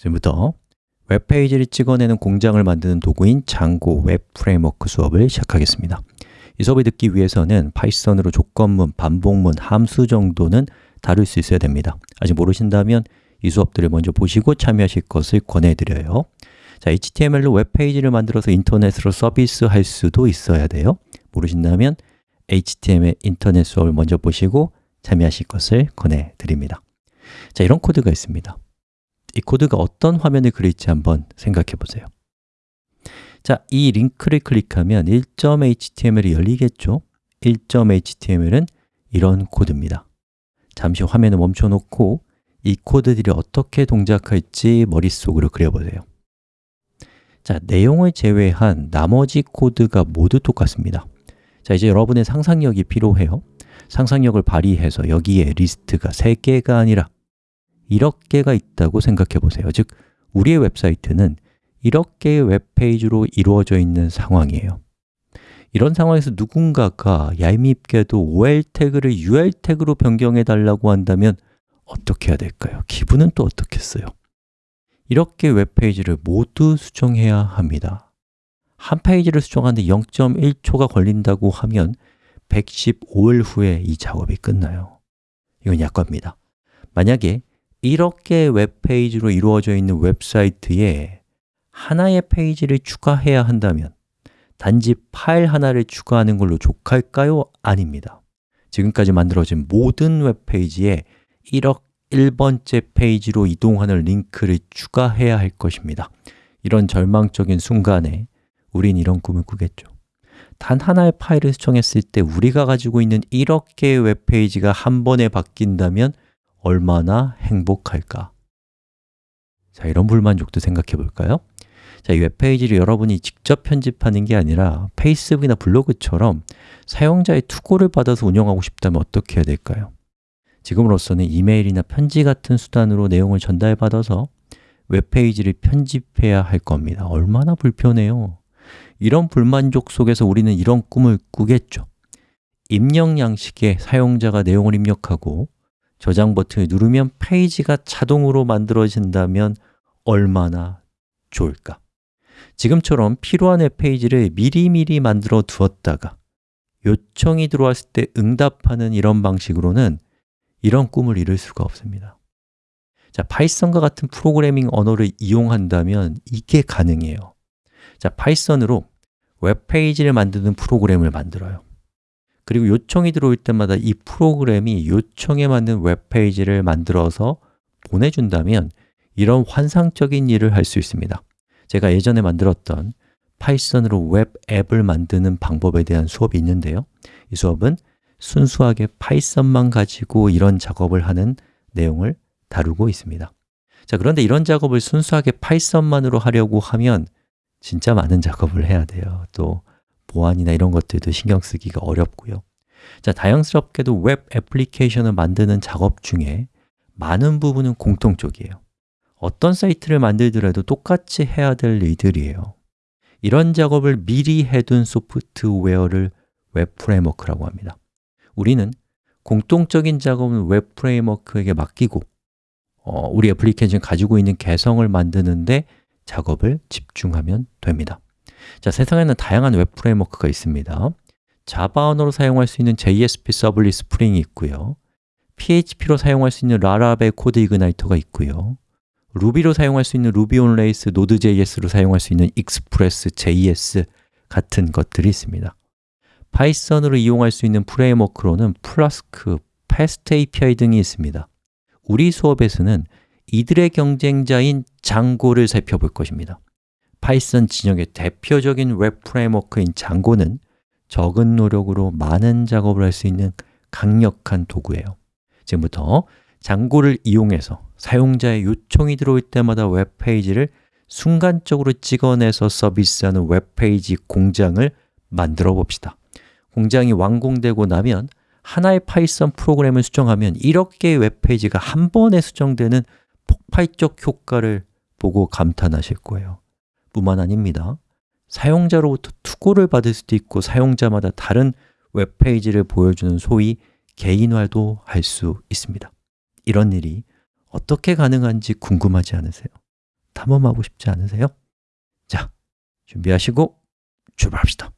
지금부터 웹페이지를 찍어내는 공장을 만드는 도구인 Django 웹 framework 수업을 시작하겠습니다. 이 수업을 듣기 위해서는 Python으로 조건문, 반복문, 함수 정도는 다룰 수 있어야 됩니다. 아직 모르신다면 이 수업들을 먼저 보시고 참여하실 것을 권해드려요. 자, HTML로 웹페이지를 만들어서 인터넷으로 서비스할 수도 있어야 돼요. 모르신다면 HTML 인터넷 수업을 먼저 보시고 참여하실 것을 권해드립니다. 자, 이런 코드가 있습니다 이 코드가 어떤 화면을 그릴지 한번 생각해 보세요. 자, 이 링크를 클릭하면 1.html이 열리겠죠? 1.html은 이런 코드입니다. 잠시 화면을 멈춰 놓고 이 코드들이 어떻게 동작할지 머릿속으로 그려보세요. 자, 내용을 제외한 나머지 코드가 모두 똑같습니다. 자, 이제 여러분의 상상력이 필요해요. 상상력을 발휘해서 여기에 리스트가 3개가 아니라 1억 개가 있다고 생각해 보세요. 즉, 우리의 웹사이트는 1억 개의 웹페이지로 이루어져 있는 상황이에요. 이런 상황에서 누군가가 얄밉게도 OL 태그를 UL 태그로 변경해 달라고 한다면 어떻게 해야 될까요? 기분은 또 어떻겠어요? 이렇게 웹페이지를 모두 수정해야 합니다. 한 페이지를 수정하는데 0.1초가 걸린다고 하면 115일 후에 이 작업이 끝나요. 이건 약과입니다. 만약에 이렇게 웹페이지로 이루어져 있는 웹사이트에 하나의 페이지를 추가해야 한다면 단지 파일 하나를 추가하는 걸로 족할까요? 아닙니다. 지금까지 만들어진 모든 웹페이지에 1억 1번째 페이지로 이동하는 링크를 추가해야 할 것입니다. 이런 절망적인 순간에 우린 이런 꿈을 꾸겠죠. 단 하나의 파일을 수정했을 때 우리가 가지고 있는 1억 개의 웹페이지가 한 번에 바뀐다면 얼마나 행복할까? 자, 이런 불만족도 생각해 볼까요? 자, 이 웹페이지를 여러분이 직접 편집하는 게 아니라 페이스북이나 블로그처럼 사용자의 투고를 받아서 운영하고 싶다면 어떻게 해야 될까요? 지금으로서는 이메일이나 편지 같은 수단으로 내용을 전달받아서 웹페이지를 편집해야 할 겁니다 얼마나 불편해요 이런 불만족 속에서 우리는 이런 꿈을 꾸겠죠 입력 양식에 사용자가 내용을 입력하고 저장 버튼을 누르면 페이지가 자동으로 만들어진다면 얼마나 좋을까? 지금처럼 필요한 웹페이지를 미리미리 만들어 두었다가 요청이 들어왔을 때 응답하는 이런 방식으로는 이런 꿈을 이룰 수가 없습니다. 자, Python과 같은 프로그래밍 언어를 이용한다면 이게 가능해요. 자, Python으로 웹페이지를 만드는 프로그램을 만들어요 그리고 요청이 들어올 때마다 이 프로그램이 요청에 맞는 웹페이지를 만들어서 보내준다면 이런 환상적인 일을 할 수 있습니다. 제가 예전에 만들었던 Python으로 웹 앱을 만드는 방법에 대한 수업이 있는데요. 이 수업은 순수하게 Python만 가지고 이런 작업을 하는 내용을 다루고 있습니다. 자 그런데 이런 작업을 순수하게 Python만으로 하려고 하면 진짜 많은 작업을 해야 돼요. 또 보안이나 이런 것들도 신경 쓰기가 어렵고요. 자, 다행스럽게도 웹 애플리케이션을 만드는 작업 중에 많은 부분은 공통적이에요. 어떤 사이트를 만들더라도 똑같이 해야 될 일들이에요. 이런 작업을 미리 해둔 소프트웨어를 web framework라고 합니다. 우리는 공통적인 작업은 web framework에게 맡기고 어, 우리 애플리케이션 가지고 있는 개성을 만드는데 작업을 집중하면 됩니다 자, 세상에는 다양한 web framework가 있습니다. Java 언어로 사용할 수 있는 JSP 서블릿 스프링이 있고요. PHP로 사용할 수 있는 Laravel CodeIgniter가 있고요. Ruby로 사용할 수 있는 Ruby on Rails, Node.js로 사용할 수 있는 Express, JS 같은 것들이 있습니다. Python으로 이용할 수 있는 framework로는 Flask, FastAPI 등이 있습니다. 우리 수업에서는 이들의 경쟁자인 Django를 살펴볼 것입니다 Python 진영의 대표적인 web framework인 Django는 적은 노력으로 많은 작업을 할 수 있는 강력한 도구예요. 지금부터 Django를 이용해서 사용자의 요청이 들어올 때마다 웹페이지를 순간적으로 찍어내서 서비스하는 웹페이지 공장을 만들어 봅시다. 공장이 완공되고 나면 하나의 Python 프로그램을 수정하면 1억 개의 웹페이지가 한 번에 수정되는 폭발적 효과를 보고 감탄하실 거예요 뿐만 아닙니다 사용자로부터 투고를 받을 수도 있고 사용자마다 다른 웹페이지를 보여주는 소위 개인화도 할 수 있습니다 이런 일이 어떻게 가능한지 궁금하지 않으세요? 탐험하고 싶지 않으세요? 자, 준비하시고 출발합시다